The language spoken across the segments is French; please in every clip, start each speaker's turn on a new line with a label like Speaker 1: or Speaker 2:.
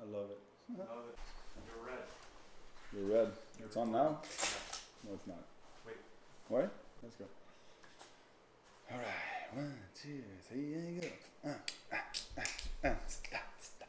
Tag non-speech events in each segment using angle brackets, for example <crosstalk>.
Speaker 1: I love it.
Speaker 2: Love it. You're red.
Speaker 1: You're red. It's on now? No, it's not.
Speaker 2: Wait.
Speaker 1: Ouais? Let's go. Alright. One, two, three, and go. Un. Stat, stat, stat,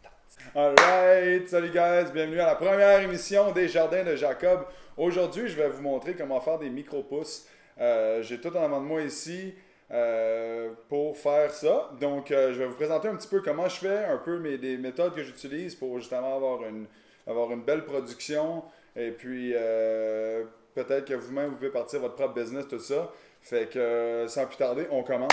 Speaker 1: stat. Alright. Salut guys. Bienvenue à la première émission des Jardins de Jacob. Aujourd'hui, je vais vous montrer comment faire des micro-pousses. Euh, J'ai tout en avant de moi ici. Euh, pour faire ça. Donc, euh, je vais vous présenter un petit peu comment je fais, un peu mes, les méthodes que j'utilise pour justement avoir une, avoir une belle production. Et puis, euh, peut-être que vous-même, vous pouvez partir votre propre business, tout ça. Fait que, sans plus tarder, on commence.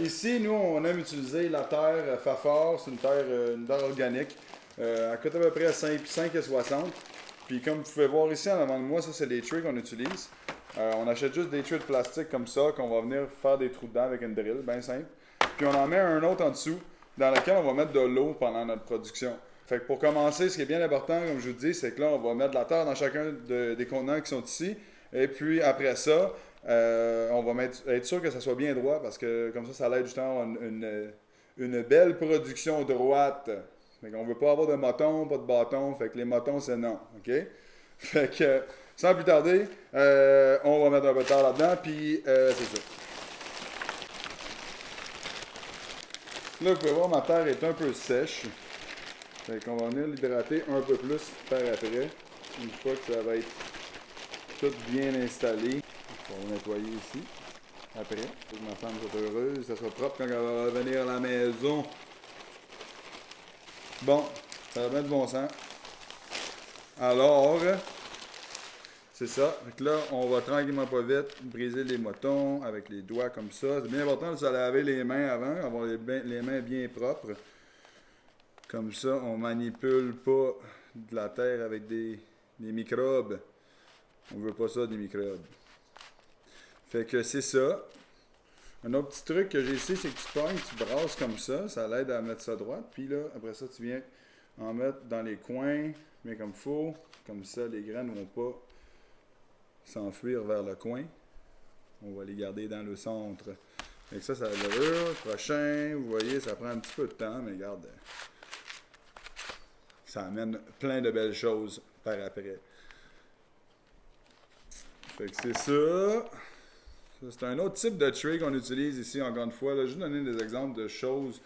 Speaker 1: Ici, nous, on aime utiliser la terre Fafard. C'est une terre, une terre organique. Elle coûte à peu près 5, 5,60. Puis, comme vous pouvez voir ici en avant de moi, ça, c'est les trays qu'on utilise. Euh, on achète juste des trays de plastique comme ça, qu'on va venir faire des trous dedans avec une drill, bien simple. Puis on en met un autre en dessous, dans lequel on va mettre de l'eau pendant notre production. Fait que pour commencer, ce qui est bien important, comme je vous dis, c'est que là, on va mettre de la terre dans chacun de- des contenants qui sont ici. Et puis après ça, euh, on va mettre- être sûr que ça soit bien droit, parce que comme ça, ça l'aide justement une, une belle production droite. Fait qu'on veut pas avoir de motons, pas de bâtons. Fait que les motons, c'est non. OK? <laughs> Fait que, sans plus tarder, euh, on va mettre un peu de terre là-dedans, puis euh, c'est ça. Là, vous pouvez voir, ma terre est un peu sèche. Fait qu'on va venir l'hydrater un peu plus par après. Une fois que ça va être tout bien installé. On va nettoyer ici. Après, pour que ma femme soit heureuse, ça soit propre quand elle va revenir à la maison. Bon, ça va bien de bon sens. Alors, c'est ça. Que là, on va tranquillement pas vite briser les motons avec les doigts comme ça. C'est bien important de se laver les mains avant, avoir les, mains bien propres. Comme ça, on manipule pas de la terre avec des, microbes. On veut pas ça, des microbes. Fait que c'est ça. Un autre petit truc que j'ai ici, c'est que tu pognes, tu brasses comme ça, ça l'aide à mettre ça droite. Puis là, après ça, tu viens en mettre dans les coins, bien comme faut. Comme ça, les graines vont pas s'enfuir vers le coin. On va les garder dans le centre. Fait ça, ça le prochain. Vous voyez, ça prend un petit peu de temps, mais regarde. Ça amène plein de belles choses par après. Fait que c'est ça. Ça, C'est un autre type de tray qu'on utilise ici, encore une fois. Là, juste donner des exemples de choses,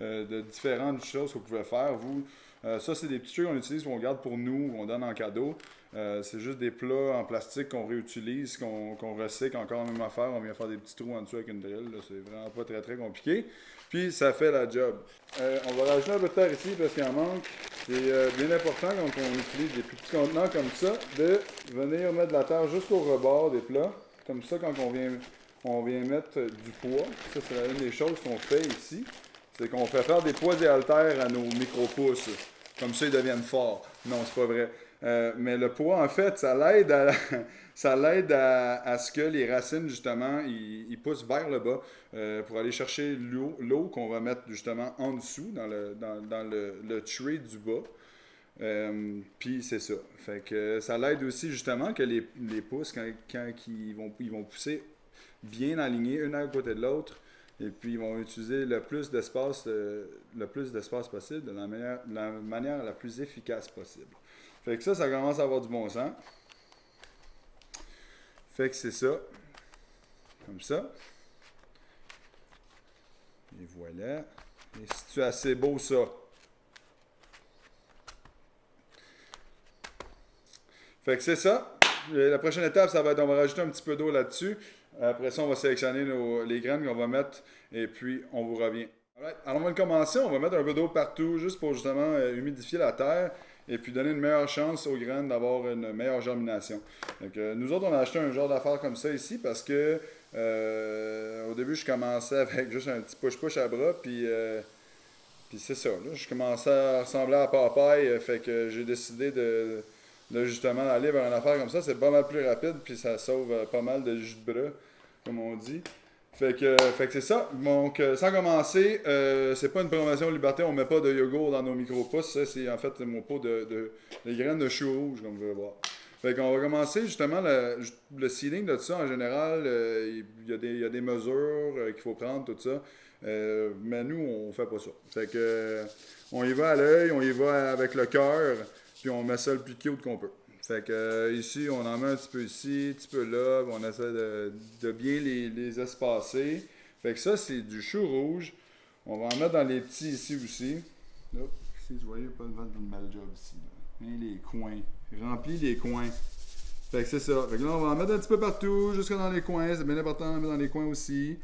Speaker 1: euh, de différentes choses que vous pouvez faire. Vous, Euh, ça, c'est des petits trays qu'on utilise, qu'on garde pour nous, qu'on donne en cadeau. Euh, c'est juste des plats en plastique qu'on réutilise, qu'on recycle encore la même affaire. On vient faire des petits trous en dessous avec une drill. C'est vraiment pas très très compliqué. Puis ça fait la job. Euh, on va rajouter un peu de terre ici parce qu'il en manque. C'est euh, bien important quand on utilise des petits contenants comme ça, de venir mettre de la terre jusqu'au rebord des plats. Comme ça, quand on vient, on vient mettre du poids, ça c'est une des choses qu'on fait ici, c'est qu'on fait faire des poids et haltères à nos micro-pousses. Comme ça, ils deviennent forts. Non, c'est pas vrai. Euh, mais le poids, en fait, ça l'aide à, <laughs> ça l'aide à, ce que les racines, justement, ils, poussent vers le bas euh, pour aller chercher l'eau, qu'on va mettre justement en dessous, dans le, dans, le, le tray du bas. Euh, Puis c'est ça. Fait que ça l'aide aussi justement que les, les pousses, quand, quand ils, vont, ils vont pousser bien alignés, une à côté de l'autre, et puis ils vont utiliser le plus d'espace, le plus d'espace possible de la manière, de la manière la plus efficace possible. Fait que ça, ça commence à avoir du bon sens. Fait que c'est ça. Comme ça. Et voilà. Et c'est assez beau ça. Fait que c'est ça. La prochaine étape, ça va être, on va rajouter un petit peu d'eau là-dessus. Après ça, on va sélectionner les graines qu'on va mettre et puis on vous revient. Alors, on va commencer. On va mettre un peu d'eau partout juste pour justement euh, humidifier la terre et puis donner une meilleure chance aux graines d'avoir une meilleure germination. Donc, nous autres, on a acheté un genre d'affaire comme ça ici parce que euh, au début, je commençais avec juste un petit push-push à bras puis. euh, puis c'est ça, je commençais à ressembler à Popeye, euh, fait que j'ai décidé de, justement aller vers une affaire comme ça. C'est pas mal plus rapide, puis ça sauve pas mal de jus de bras, comme on dit. Fait que, fait que c'est ça. Donc, euh, sans commencer, euh, c'est pas une promotion liberté, on met pas de yogourt dans nos micro-pousses. Ça, c'est en fait mon pot de, de, graines de chou rouge, comme vous pouvez voir. Fait qu'on va commencer justement le, seeding de tout ça en général. euh, Il y, a des- y a des mesures euh, qu'il faut prendre, tout ça. Euh, mais nous, on fait pas ça. Fait que, euh, On y va à l'œil, on y va avec le cœur, puis on met ça le plus cute qu'on peut. Fait que euh, ici, on en met un petit peu ici, un petit peu là, on essaie de, bien les, espacer. Fait que ça, c'est du chou rouge. On va en mettre dans les petits ici aussi. Hop, vous voyez, pas de belle job ici. les coins. Remplis les coins. Fait que c'est ça. Fait que là, on va en mettre un petit peu partout, jusque dans les coins. C'est bien important d'en mettre dans les coins aussi.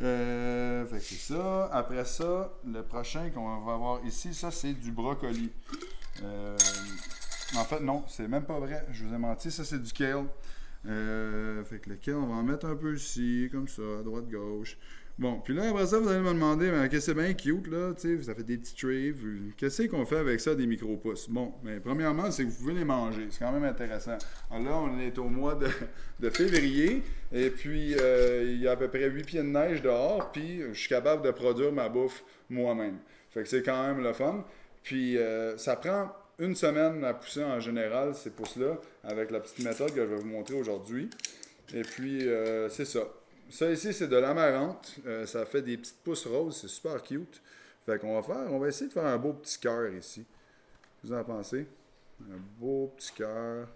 Speaker 1: Euh, fait que c'est ça. Après ça, le prochain qu'on va avoir ici, ça, c'est du brocoli. Euh, en fait, non, c'est même pas vrai. Je vous ai menti. Ça, c'est du kale. Euh, fait que le kale, on va en mettre un peu ici, comme ça, à droite, gauche. Bon, puis là, après ça, vous allez me demander, mais qu'est-ce que c'est bien cute, là, tu sais, ça fait des petits trays. Qu'est-ce qu'on fait avec ça, des micro-pousses? Bon, mais premièrement, c'est que vous pouvez les manger. C'est quand même intéressant. Alors là, on est au mois de, de février, et puis euh, il y a à peu près 8 pieds de neige dehors, puis je suis capable de produire ma bouffe moi-même. Fait que c'est quand même le fun. Puis euh, ça prend une semaine à pousser en général, ces pousses-là, avec la petite méthode que je vais vous montrer aujourd'hui. Et puis, euh, c'est ça. Ça ici, c'est de l'amarante. Euh, ça fait des petites pousses roses. C'est super cute. Fait qu'on va faire, on va essayer de faire un beau petit cœur ici. Vous en pensez? Un beau petit cœur.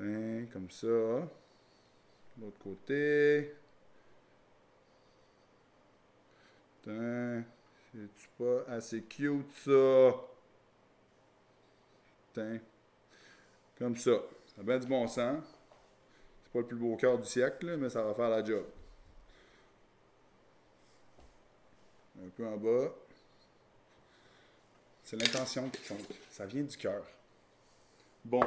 Speaker 1: Hein, comme ça. L'autre côté. C'est-tu pas assez cute ça? Comme ça. Ça a bien du bon sens. C'est pas le plus beau cœur du siècle, mais ça va faire la job. Un peu en bas. C'est l'intention qui compte. Ça vient du cœur. Bon.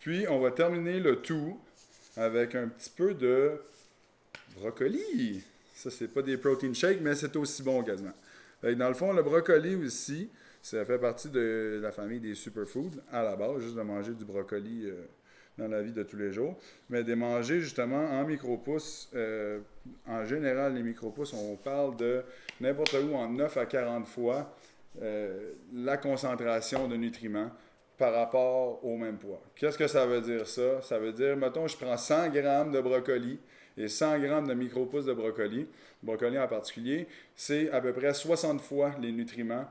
Speaker 1: Puis, on va terminer le tout avec un petit peu de brocoli. Ça, c'est pas des protein shakes, mais c'est aussi bon quasiment. Dans le fond, le brocoli aussi, ça fait partie de la famille des superfoods à la base, juste de manger du brocoli euh, dans la vie de tous les jours. Mais de manger justement en micro-pousses, euh, en général, les micro-pousses, on parle de n'importe où en 9 à 40 fois euh, la concentration de nutriments par rapport au même poids. Qu'est-ce que ça veut dire ça? Ça veut dire, mettons, je prends 100 grammes de brocoli et 100 grammes de micro-pousses de brocoli, brocoli en particulier, c'est à peu près 60 fois les nutriments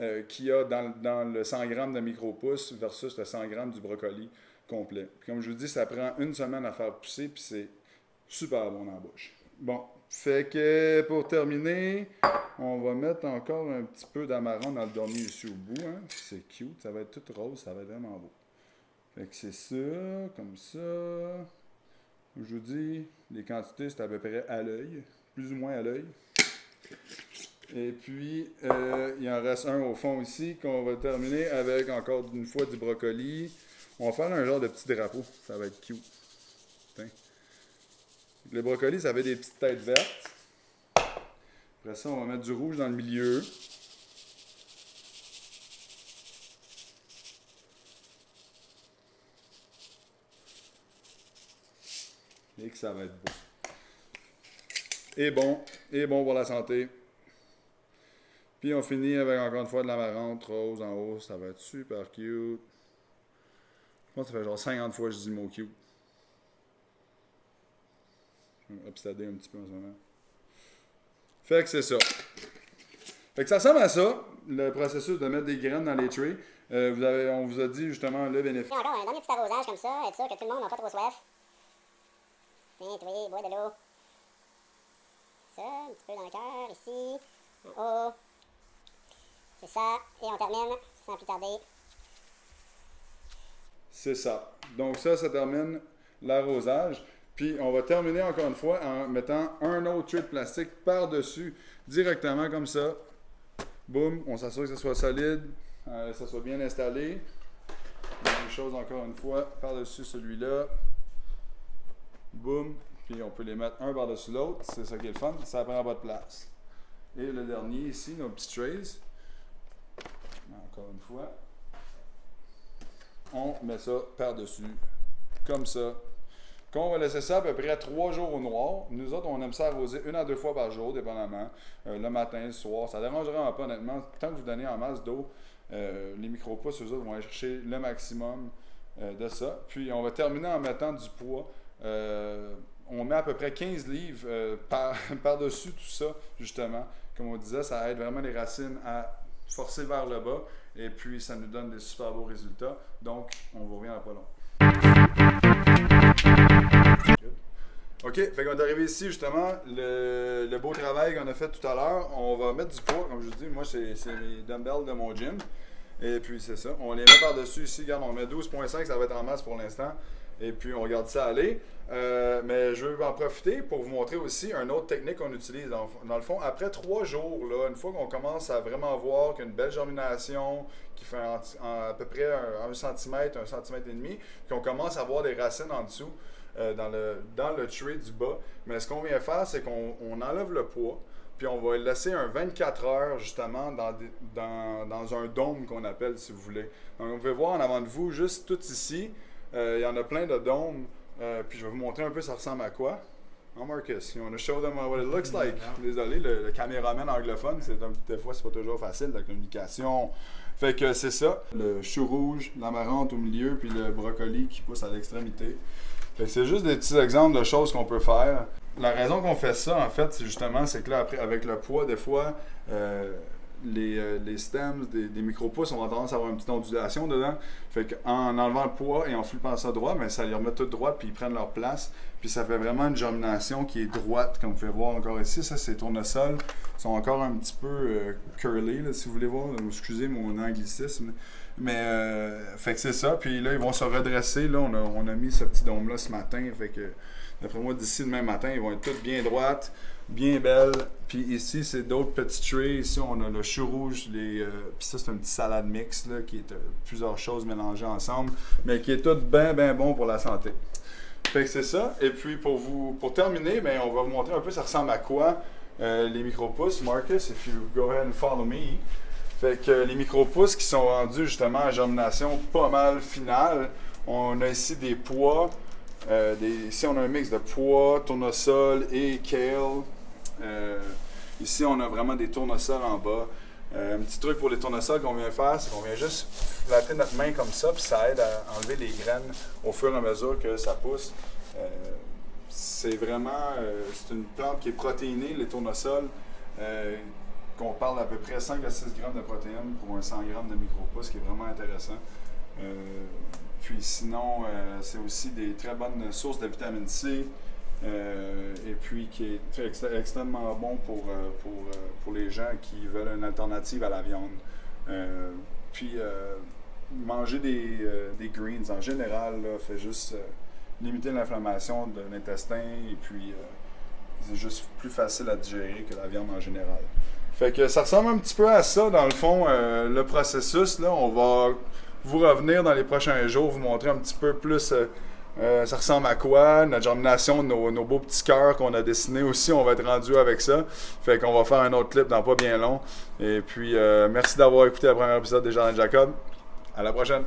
Speaker 1: euh, qu'il y a dans, le 100 grammes de micro-pousses versus le 100 grammes du brocoli complet. Puis comme je vous dis, ça prend une semaine à faire pousser, puis c'est super bon en bouche. Bon, fait que pour terminer, on va mettre encore un petit peu d'amarron dans le dernier ici au bout. Hein. C'est cute, ça va être tout rose, ça va être vraiment beau. Fait que c'est ça, comme ça. Comme je vous dis, les quantités, c'est à peu près à l'œil, plus ou moins à l'œil. Et puis, euh, il en reste un au fond ici qu'on va terminer avec encore une fois du brocoli. On va faire un genre de petit drapeau, ça va être cute. Le brocoli, ça avait des petites têtes vertes. Après ça, on va mettre du rouge dans le milieu. Et que ça va être beau. Et bon, et bon pour la santé. Puis on finit avec encore une fois de l'amarante rose en haut. Ça va être super cute. Je pense que ça fait genre 50 fois que je dis le mot cute. Je vais m'obstader un petit peu en ce moment. Fait que c'est ça. Fait que ça ressemble à ça, le processus de mettre des graines dans les trays. Euh, on vous a dit justement le bénéfice.
Speaker 3: Encore un dernier petit arrosage comme ça, être sûr que tout le monde n'a pas trop soif. Toi, bois de l'eau. Ça, un petit peu dans le cœur, ici, en haut. C'est ça, et on termine, sans plus tarder.
Speaker 1: C'est ça. Donc ça, ça termine l'arrosage. Puis on va terminer encore une fois en mettant un autre trait de plastique par-dessus, directement comme ça. Boum, on s'assure que ce soit solide, euh, que ça soit bien installé. Même chose encore une fois, par-dessus celui-là. Boum, puis on peut les mettre un par-dessus l'autre. C'est ça qui est le fun, ça prend pas de place. Et le dernier ici, nos petits trays. Encore une fois on met ça par-dessus, comme ça. Quand on va laisser ça à peu près trois jours au noir, nous autres, on aime ça arroser une à deux fois par jour, dépendamment, euh, le matin, le soir. Ça ne dérangera pas, honnêtement. Tant que vous donnez en masse d'eau, euh, les micro-pousses, eux autres, vont aller chercher le maximum euh, de ça. Puis, on va terminer en mettant du poids. On met à peu près 15 livres par, <laughs> par-dessus tout ça, justement. Comme on disait, ça aide vraiment les racines à forcer vers le bas. Et puis, ça nous donne des super beaux résultats. Donc, on vous revient à pas long. OK, fait qu'on est arrivé ici justement, le, le beau travail qu'on a fait tout à l'heure, on va mettre du poids, comme je vous dis, moi c'est mes dumbbells de mon gym. Et puis c'est ça, on les met par-dessus ici, regarde, on met 12.5, ça va être en masse pour l'instant. Et puis on regarde ça aller. Euh, mais je veux en profiter pour vous montrer aussi une autre technique qu'on utilise. Dans, le fond, après trois jours, là, une fois qu'on commence à vraiment voir qu'il y a une belle germination qui fait à peu près un, un centimètre, un centimètre et demi, qu'on commence à voir des racines en dessous euh, dans, le, dans le tray du bas. Mais ce qu'on vient faire, c'est qu'on on enlève le poids, puis on va le laisser un 24 heures justement dans, dans, dans un dôme qu'on appelle, si vous voulez. Donc, vous pouvez voir en avant de vous, juste tout ici, il y en a plein de dômes. Euh, puis je vais vous montrer un peu ça ressemble à quoi. Hein, Marcus, you want to show them what it looks like? Désolé, le, le caméraman anglophone, c'est un- des fois c'est pas toujours facile la communication. Fait que c'est ça, le chou rouge, l'amarante au milieu, puis le brocoli qui pousse à l'extrémité. Fait que c'est juste des petits exemples de choses qu'on peut faire. La raison qu'on fait ça, en fait, c'est justement, c'est que là, après, avec le poids, des fois, euh, les, euh, les stems des, micro-pousses ont tendance à avoir une petite ondulation dedans. Fait qu'en enlevant le poids et en flippant ça droit, ben, ça les remet tout droit, puis ils prennent leur place. Puis ça fait vraiment une germination qui est droite, comme vous pouvez voir encore ici. Ça, c'est tournesol. Ils sont encore un petit peu euh, curly, là, si vous voulez voir. Excusez mon anglicisme. Mais, euh, fait que c'est ça. Puis là, ils vont se redresser. Là, on a, on a mis ce petit dôme-là ce matin. Fait que, d'après moi, d'ici demain matin, ils vont être toutes bien droites, bien belles. Puis ici, c'est d'autres petits trays. Ici, on a le chou rouge. Les, euh, puis ça, c'est une petite salade mix, là, qui est euh, plusieurs choses mélangées ensemble. Mais qui est tout bien, bien bon pour la santé. Fait que c'est ça. Et puis, pour vous pour terminer, ben, on va vous montrer un peu ça ressemble à quoi euh, les micro-pousses. Marcus, if you go ahead and follow me. Fait que les micro-pousses qui sont rendus justement à germination pas mal finale. On a ici des pois. ici, on a un mix de pois, tournesol et kale. Euh, ici, on a vraiment des tournesols en bas. Euh, un petit truc pour les tournesols qu'on vient faire, c'est qu'on vient juste flatter notre main comme ça, puis ça aide à enlever les graines au fur et à mesure que ça pousse. Euh, c'est vraiment c'est une plante qui est protéinée, les tournesols. Euh, qu'on parle à peu près 5 à 6 grammes de protéines pour un 100 grammes de micro-pouces, qui est vraiment intéressant. Puis sinon, c'est aussi des très bonnes sources de vitamine C. euh, et puis qui est extrêmement bon pour, euh, pour, euh, pour les gens qui veulent une alternative à la viande. Puis manger des, des greens en général là, fait juste limiter l'inflammation de l'intestin et puis c'est juste plus facile à digérer que la viande en général. Fait que ça ressemble un petit peu à ça, dans le fond, le processus. Là, on va vous revenir dans les prochains jours, vous montrer un petit peu plus euh, ça ressemble à quoi, notre germination, nos, nos beaux petits cœurs qu'on a dessinés aussi, on va être rendu avec ça. Fait qu'on va faire un autre clip dans pas bien long. Et puis, euh, merci d'avoir écouté le premier épisode des Jardins de Jacob. À la prochaine!